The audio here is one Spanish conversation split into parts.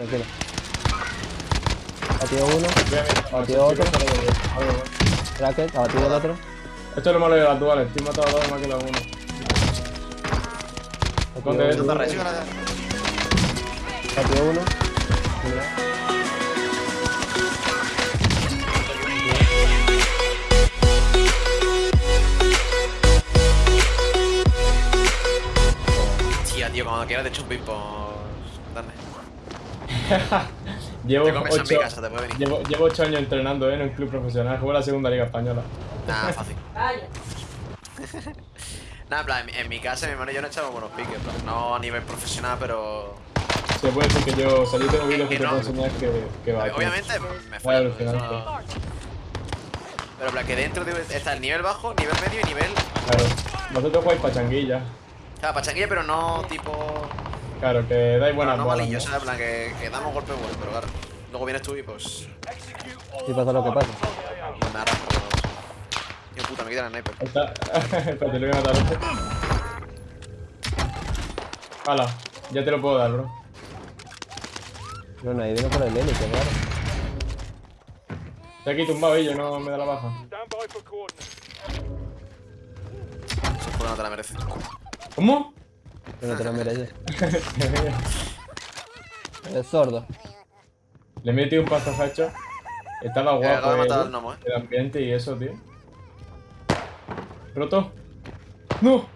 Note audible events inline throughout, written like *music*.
Tranquilo. Batido uno. Batido otro. Cracket. Abatido el otro. Esto es lo malo de las duales, estoy matado a dos más que la uno. Esconde eso. uno. Batido uno. Tía, tío, cuando quieras te echo un pin por... Dame. *laughs* Llevo ocho, casa, te puede venir. llevo, llevo ocho años entrenando ¿eh? en un club profesional. Juego la segunda liga española. Nada, *laughs* fácil. Nada, en plan, en mi- en mi casa mi hermano y yo no echamos buenos piques, plan, no a nivel profesional, pero... Se puede decir que yo, yo tengo vídeos que que te no. puedo enseñar que, que va. Obviamente me fue. alucinante. Pero en plan, que dentro de- está el nivel bajo, nivel medio y nivel... Claro. Vosotros jugáis pachanguilla. O sea, pachanguilla, pero no tipo... Claro, que dais No, buenas no malillo, ¿no? o sea, en plan, que, que damos golpes buenos, pero claro. Luego vienes tú y pues... Y pasa lo que pasa. me arrastro. Tío puta, me quitan el sniper. Está... *laughs* Espérate, lo voy a matar a este. Hala, ya te lo puedo dar, bro. Pero nadie viene por el qué raro. Estoy aquí tumbado y yo no me da la baja. Por no te la mereces. ¿Cómo? Pero no te lo *laughs* mereces. Eres sordo. Le metido un paso hacho. Estaba Eh, acabo guapo de matar el, al gnomo, eh. el ambiente y eso, tío. ¿Roto? ¡No!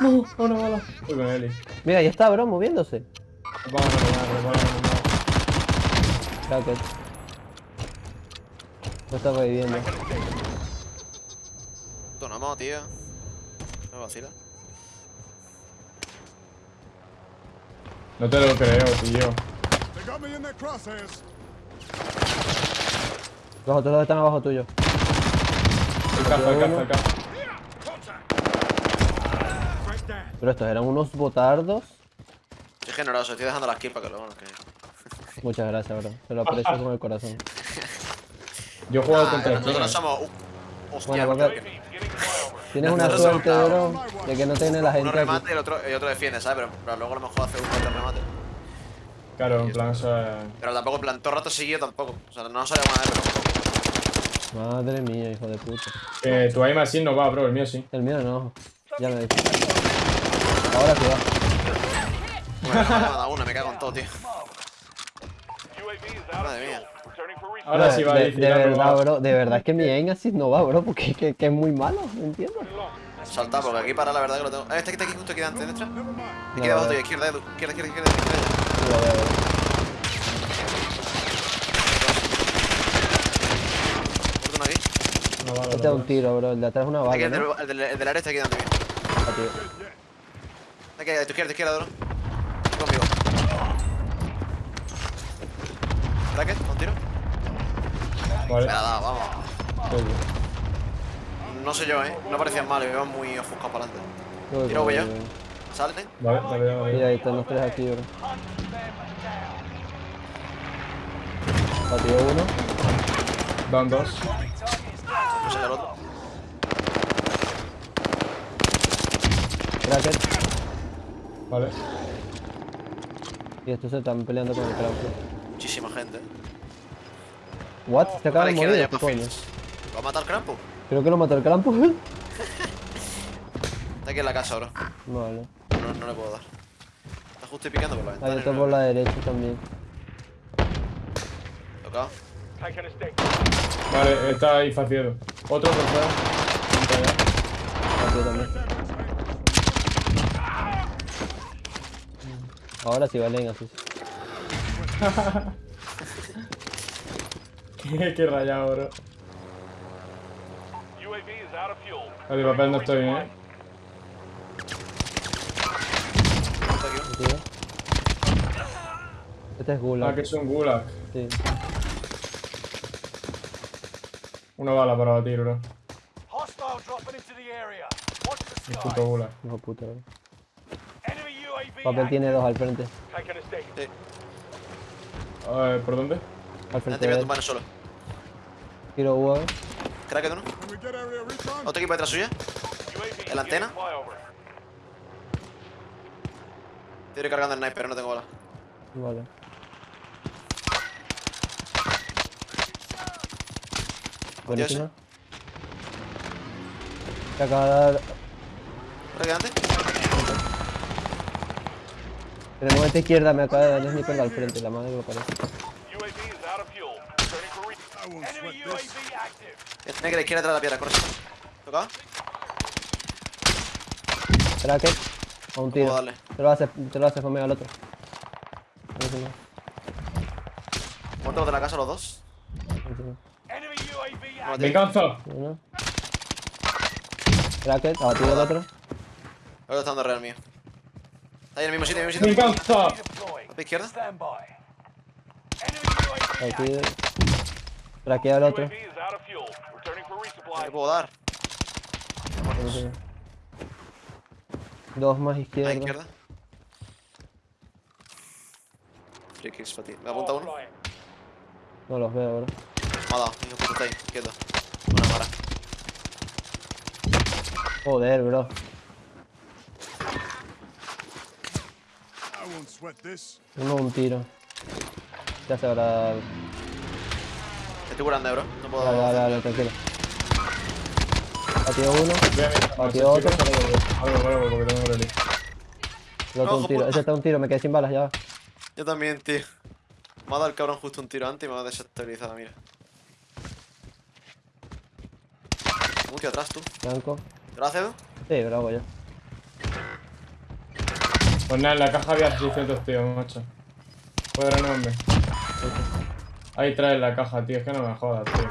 ¡No! ¡Una bala! Voy con Eli. Mira, ya está, bro, moviéndose. Vamos vamos a ganar. Cracket. No está reviviendo. Puto gnomo, tío. Me vacila. No te lo creo, tío. Los otros dos están abajo tuyo. El caza, el caza, el caza. Right down. Pero estos eran unos botardos. Soy generoso, estoy dejando las kills para que luego nos. Muchas gracias, bro. Te lo aprecio con el corazón. Yo he jugado Ah, contra el nosotros Chile. somos... Uh, hostia, Bueno, porque- porque tienes una Nosotros somos suerte, bro, de que no tiene la Uno gente aquí. remate y el otro, defiende, ¿sabes? Pero, pero luego a lo mejor hace un cuatro remate. Claro, en plan, eso es. Pero tampoco, en plan, todo el rato seguido tampoco. O sea, no sale vez, pero tampoco. Madre mía, hijo de puta. Que tu aim así no va, bro, el mío sí. El mío no. Ya me dicho. Ahora sí va. Bueno, me ha dado una, me cago en todo, tío. Madre mía. Ahora Bro, sí va de, a de decir verdad, bro. De verdad es que mi aim así no va, bro. Porque que, que es muy malo, ¿me entiendes? Salta, porque aquí para la verdad que lo tengo. Eh, este que está aquí justo aquí delante, derecha. Aquí No, debajo a ver. tuya, izquierda, Edu. Izquierda, izquierda, izquierda, izquierda. Lo veo, bro. Uno aquí. No vale, Este es un tiro, bro. El de atrás es una Aquí bala, el del, ¿no? el del, el del área está aquí delante mío. Ah, tío. Aquí, a tu izquierda, a tu izquierda, Doro. Bracket, un tiro. Vale. Me la ha dado, vamos. No sé yo, eh. No parecían mal, iban muy ofuscados para adelante. Uy, Tiro, voy yo. uy. Salen. Vale, vale, vale. ahí están los tres aquí, bro. Batido uno. Dan dos. Pues el otro. Cracket. Vale. Y estos se están peleando con el Krampus. Gente. What? Se acaba de morir, ¿qué coño? Fields. ¿Va a matar Krampus? Creo que lo mató el Krampus. *laughs* Está aquí en la casa ahora. vale. No, no le puedo dar. Está justo ahí picando por la ventana. Ahí y está por la derecha también. Tocado. Vale, está ahí faciado. Otro por fuera. También. Ahora sí valen así. *laughs* *laughs* Qué, rayado, bro. Vale, papel no estoy bien, eh. Este es Ah, Gulag. que es un gulag. Sí. Una bala para batir, bro. Hostile dropping into the area. Watch the El sky. puto gulag. Hijo de puta, bro. Papel tiene dos al frente. A. Sí. A ver, ¿por dónde? Al frente voy a de él. tumbar solo. Tiro UAV. Crack uno. Otro equipo detrás suya. En la antena. Estoy recargando el knife, pero no tengo bola. Vale. Buenísima. Te acaba de dar. adelante? Tenemos esta izquierda, me acaba de dar el sniper al frente, la madre que lo parece. Tiene que la izquierda detrás de la piedra, corre. ¿Tocado? Tracker. A un tiro. Te lo hace, te lo hace conmigo al otro. Muertos de la casa los dos. buenísimo. Enemy UAV Vale. active. Venganza. Uno. Tracker, abatido el otro. El otro está dando real mío. Está ahí en el mismo sitio, en el mismo sitio. Venganza. Deploying. ¿A tu izquierda? Stand by. Enemy UAV Abatido. Traquea al otro. UAV is out of fuel. Returning for ¿Qué resupply. le puedo dar? Dos más A izquierda. izquierda. Free kicks para ti. Me apunta uno. No los veo, bro. Me ha dado. Hijo puta, está ahí. Quieto. Una mara. Joder, bro. Uno un tiro. Ya se habrá. Estoy curando, bro. No puedo. Dale, dale, dale, tranquilo. Batido uno. Batido otro. Algo, algo, porque tengo rally. El otro No, un tiro. puta. Ese está un tiro, me quedé sin balas ya. va. Yo también, tío. Me ha dado el cabrón justo un tiro antes y me ha desestabilizado, mira. Un tío atrás, tú. Blanco. ¿Te lo haces? Sí, bravo yo. Pues nada, en la caja había 600 tíos, macho. Puede renovarme. Ahí traes la caja, tío. Es que no me jodas, tío.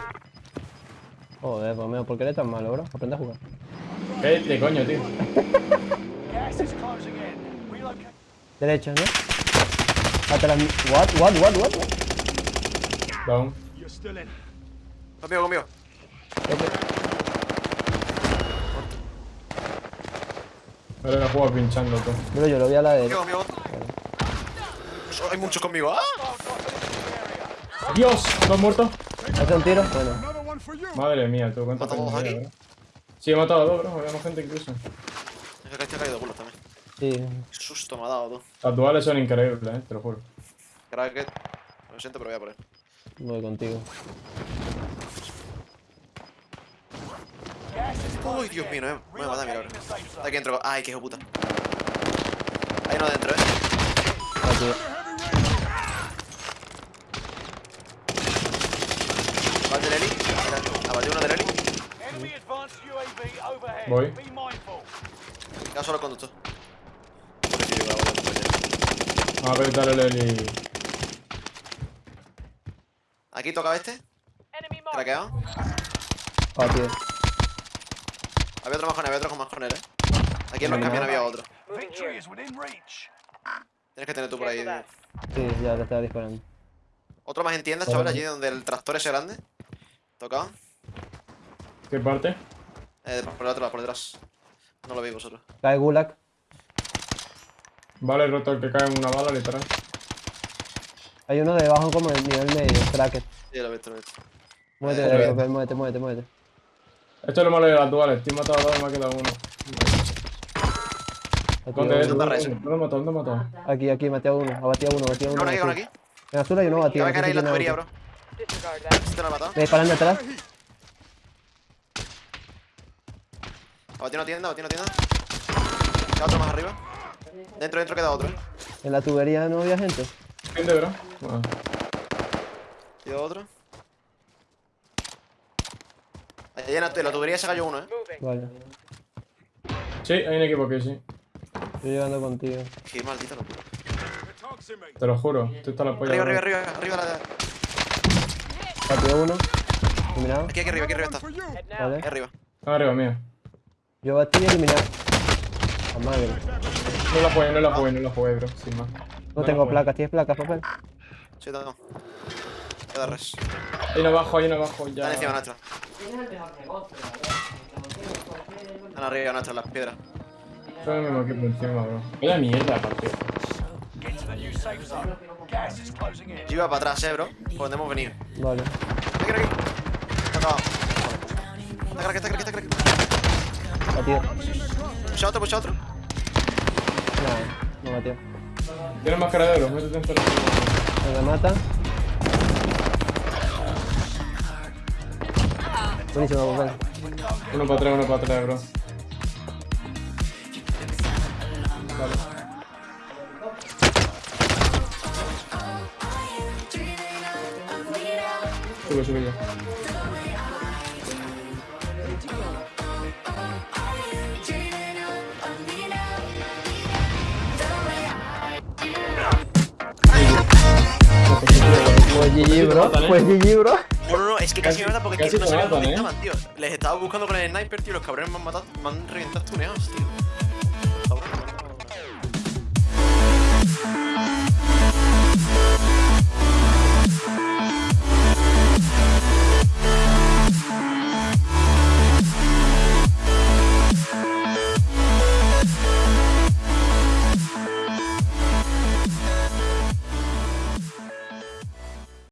Joder, pues mío, ¿por qué eres tan malo, bro? Aprende a jugar. Vete, coño, tío. *laughs* Gas is closing in. Relocate. Derecha, ¿no? Atrás. What, what, what, what? Down. You're still in. Conmigo, conmigo. Ahora la juego pinchando, tú. Bro, yo lo vi a la derecha. Hay muchos conmigo. ¡Ah! ¡Dios! ¿Dos muertos? ¿Hace un tiro? Bueno. Madre mía, tú. ¿Cuántas ¿Matamos aquí? Sí, he matado a dos, bro. Había más gente incluso. Es que este ha caído de culo también. Sí. Qué susto me ha dado, tú. Las duales son increíbles, eh, te lo juro. Cracket. Lo siento, pero voy a por él. Voy contigo. Uy, Dios mío, no me, no me mata, mira, safe zone. Aquí entro. Ay, qué hijo puta. Hay uno dentro, eh. Batido. Va el del Eli. Abatió uno del Eli. Enemy advanced UAV overhead. Voy. Be mindful. Queda solo conductor. A apretar el Eli. Aquí tocaba este. Craqueado. Batido. Había otro más con él, había otro con más con él, eh. Aquí en los camiones había otro. Tienes que tener tú por ahí. tío. Sí, ya le estaba disparando. Otro más en tiendas, chaval, allí donde el tractor ese grande. Tocado. ¿Qué parte? Eh, por el otro lado, por detrás. No lo veis vosotros. Cae Gulag. Vale, roto el que cae en una bala, literal. Hay uno debajo como en nivel medio. Tracker. Sí, lo he visto, lo he visto. Muévete, Eh, ok. Popel, muévete, muévete, muévete. Esto es lo malo de las duales. Estoy matado a dos y me ha quedado uno. ¿Dónde es? ¿Dónde ¿Dónde es? ¿Dónde he matado? ¿Dónde he matado? Aquí, aquí, maté a uno. Abatí a uno, abatí a uno. Uno aquí, uno aquí. En azul hay uno Que batido. va a caer ahí la tubería, bro. Este lo ha matado. Me disparan detrás. Abatí una tienda, abatí una tienda. Queda otro más arriba. Dentro, dentro queda otro. En la tubería no había gente. ¿Entiende, bro? Ah. Queda otro. Allí en la, en la tubería se cayó uno, eh. Vale. Sí, hay un equipo aquí, sí. Estoy llegando contigo. Qué maldita locura. Te lo juro. Tú estás la polla. Arriba, bro. arriba, arriba, arriba la. Batido uno. Eliminado. Aquí, aquí arriba, aquí arriba está. Vale. Aquí arriba. Arriba, mío. Yo batí y eliminado. A madre. No la jugué, no la jugué, no la jugué, bro. Sin más. No la tengo placas. ¿Tienes placas, papel? Sí, tengo. Queda res. Hay uno abajo, hay uno abajo. Ya. Están encima nuestra. Están arriba nuestra, las piedras. Son el mismo equipo encima, bro. Vaya mierda, partido. Get to the new safe zone. Gas is closing in. Yo iba para atrás, eh, bro. Por donde hemos venido. Vale. Aquí, aquí. Está acabado. Está crack, está crack, está crack. Batido. Pucha otro, pucha otro. Nada, no batió. Tienes máscara de oro, métete en todo. Me remata. Buenísimo, papel. Uno para atrás, uno para atrás, bro. Vale. Sube, sube ya. GG, bro. ¿eh? Pues GG, bro. No, no, no, es que casi, me matan porque casi no sabían dónde estaban, tío. Les estaba buscando con el sniper, tío. Los cabrones me han matado, me han reventado tuneados, tío.